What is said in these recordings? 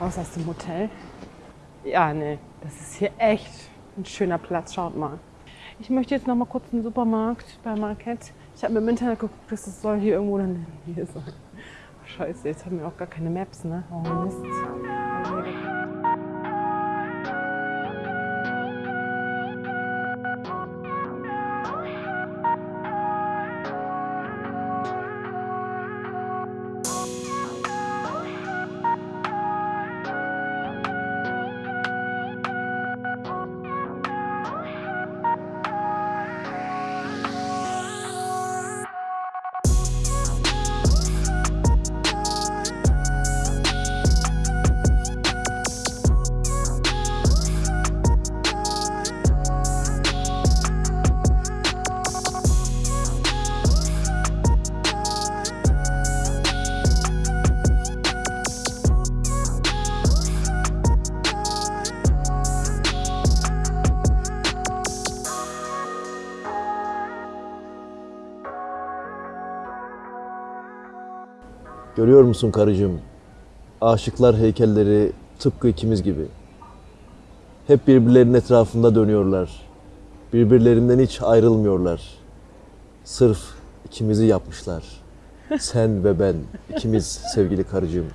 Raus aus dem Hotel. Ja, nee, das ist hier echt ein schöner Platz. Schaut mal. Ich möchte jetzt noch mal kurz in den Supermarkt bei Market. Ich habe mir im Internet geguckt, dass es soll hier irgendwo dann hier sein. Scheiße, jetzt haben wir auch gar keine Maps, ne? Oh Mist. Görüyor musun karıcığım? Aşıklar heykelleri tıpkı ikimiz gibi. Hep birbirlerinin etrafında dönüyorlar. Birbirlerinden hiç ayrılmıyorlar. Sırf ikimizi yapmışlar. Sen ve ben, ikimiz sevgili karıcığım.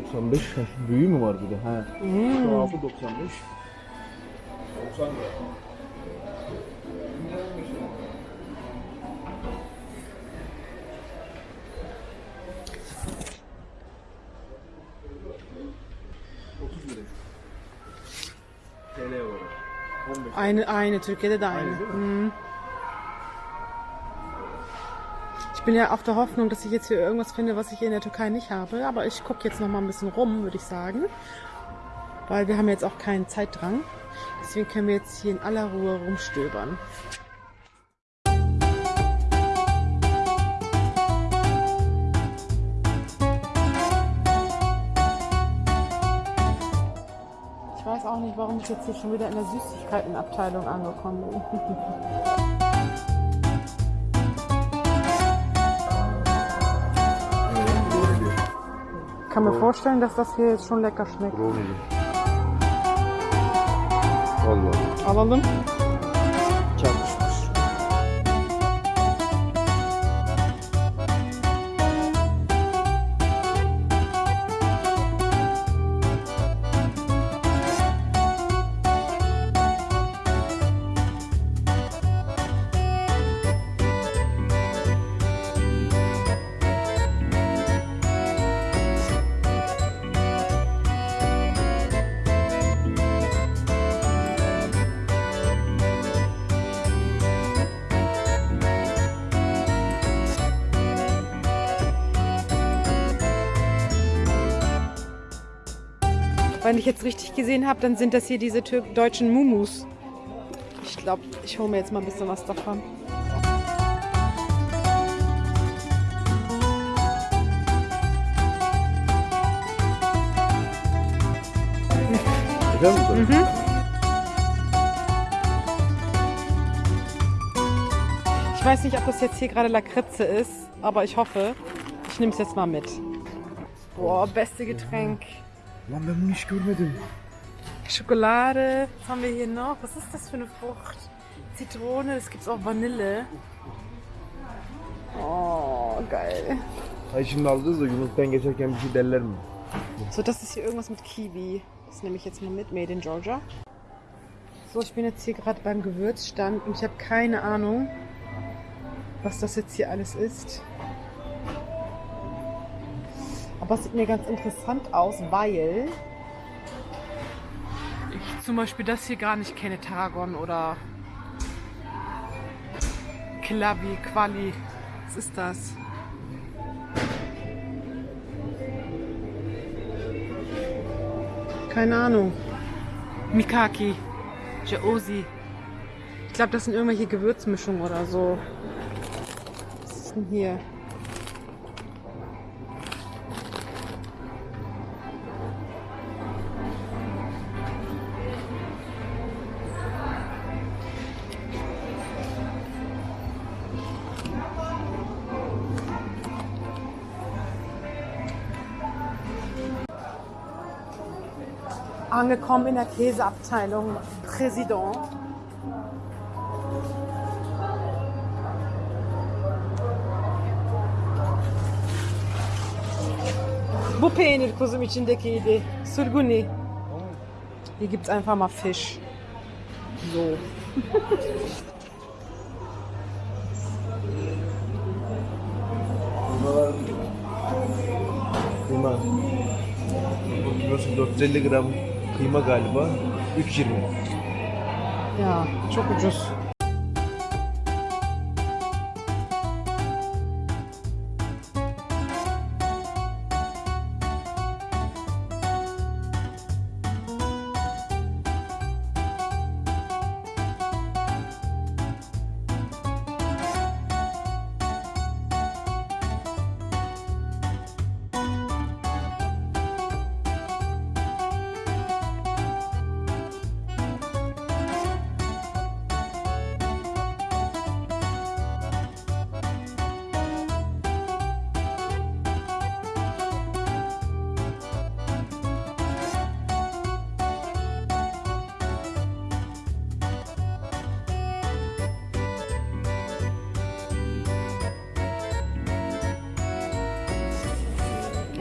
95. Büyüğü mü var bir de? Ha. Şu Hmm. altı 95. 90 lira. Otuz lira. TL olarak. 15. Aynı aynı Türkiye'de de aynı. Aynı. Bin ja auf der Hoffnung, dass ich jetzt hier irgendwas finde, was ich in der Türkei nicht habe. Aber ich gucke jetzt noch mal ein bisschen rum, würde ich sagen. Weil wir haben jetzt auch keinen Zeitdrang. Deswegen können wir jetzt hier in aller Ruhe rumstöbern. Ich weiß auch nicht, warum ich jetzt hier schon wieder in der Süßigkeitenabteilung angekommen bin. kann mir vorstellen, dass das hier jetzt schon lecker schmeckt. Alalım. Wenn ich jetzt richtig gesehen habe, dann sind das hier diese deutschen Mumus. Ich glaube, ich hole mir jetzt mal ein bisschen was davon. Mhm. Ich weiß nicht, ob das jetzt hier gerade Lakritze ist, aber ich hoffe, ich nehme es jetzt mal mit. Boah, beste Getränk. Lan ben bunu hiç görmedim. Schokolade. Was haben wir hier noch? Was ist das für eine Frucht? Zitrone, es gibt auch Vanille. Oh, geil. Ay şimdi aldınız da Yunus'tan geçerken bir şey derler mi? So, das ist hier irgendwas mit Kiwi. Das nehme ich jetzt mal mit, Made in Georgia. So, ich bin jetzt hier gerade beim Gewürzstand und ich habe keine Ahnung, was das jetzt hier alles ist. Aber es sieht mir ganz interessant aus, weil ich zum Beispiel das hier gar nicht kenne, Targon oder Klavi, Quali. Was ist das? Keine Ahnung. Mikaki. Jaosi. Ich glaube, das sind irgendwelche Gewürzmischungen oder so. Was ist denn hier? Angekommen in der Käseabteilung Präsident. Bu peynir kuzum içindekiydi. Surguni. Hier gibt's einfach mal Fisch. So. Kilosu 450 gram kıyma galiba. 3.20. Ja, çok ucuz.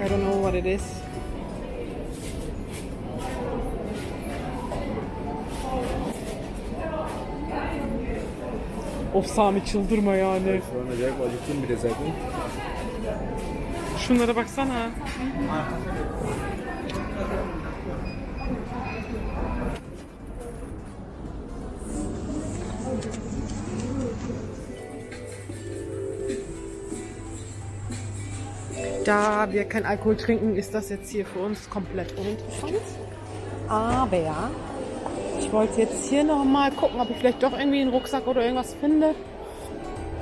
I don't know what it is. Of Sami çıldırma yani. Şu an acayip acıktım bile zaten. Şunlara baksana. Da wir kein Alkohol trinken, ist das jetzt hier für uns komplett uninteressant. Aber ich wollte jetzt hier noch mal gucken, ob ich vielleicht doch irgendwie einen Rucksack oder irgendwas finde.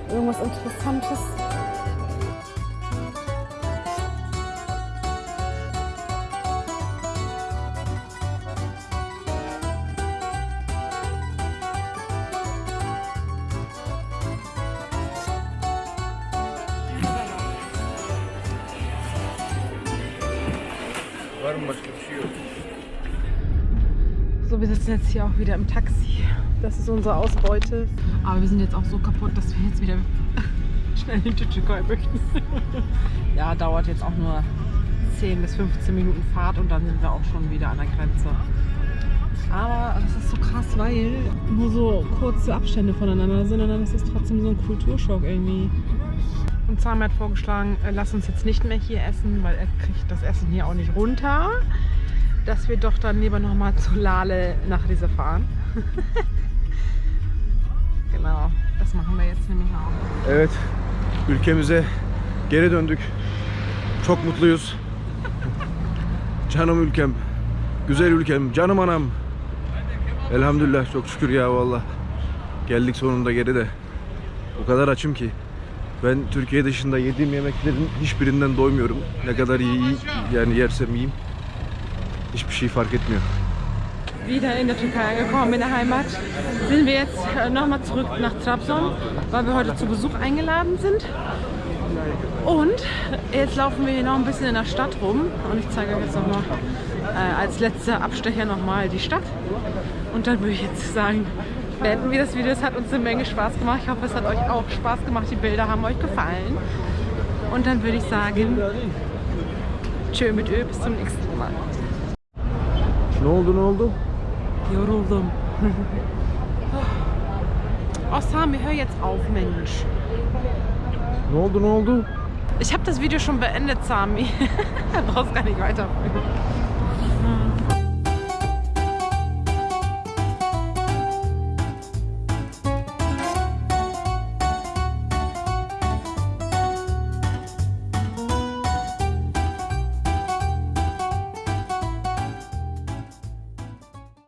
Irgendwas Interessantes. So, wir sitzen jetzt hier auch wieder im Taxi. Das ist unsere Ausbeute. Aber wir sind jetzt auch so kaputt, dass wir jetzt wieder schnell in die Türkei möchten. ja, dauert jetzt auch nur 10 bis 15 Minuten Fahrt und dann sind wir auch schon wieder an der Grenze. Aber das ist so krass, weil nur so kurze Abstände voneinander sind und dann ist es trotzdem so ein Kulturschock irgendwie. Und Sami hat vorgeschlagen, äh, lass uns jetzt nicht mehr hier essen, weil er kriegt das Essen hier auch nicht runter. Dass wir doch dann lieber nochmal zu Lale nach Riese fahren. genau, das machen wir jetzt nämlich auch. Evet, ülkemize geri döndük. Çok mutluyuz. Canım ülkem, güzel ülkem, canım anam. Elhamdülillah çok şükür ya valla. Geldik sonunda geri de. O kadar açım ki. Ben Türkiye dışında yediğim yemeklerin hiçbirinden doymuyorum. Ne kadar iyi, yani yersem yiyeyim. Hiçbir şey fark etmiyor. Wieder in der Türkei angekommen, in der Heimat, sind wir jetzt äh, nochmal zurück nach Trabzon, weil wir heute zu Besuch eingeladen sind. Und jetzt laufen wir hier noch ein bisschen in der Stadt rum und ich zeige euch jetzt nochmal äh, als letzter Abstecher nochmal die Stadt. Und dann würde ich jetzt sagen, beenden wir das Video. Es hat uns eine Menge Spaß gemacht. Ich hoffe, es hat euch auch Spaß gemacht. Die Bilder haben euch gefallen. Und dann würde ich sagen, Tschö mit Ö, bis zum nächsten Mal. Ne oldu ne oldu? Yoruldum. Oh Sami, hör jetzt auf, Mensch. Ne oldu ne oldu? Ich habe das Video schon beendet, Sami. Du brauchst gar nicht weiterführen.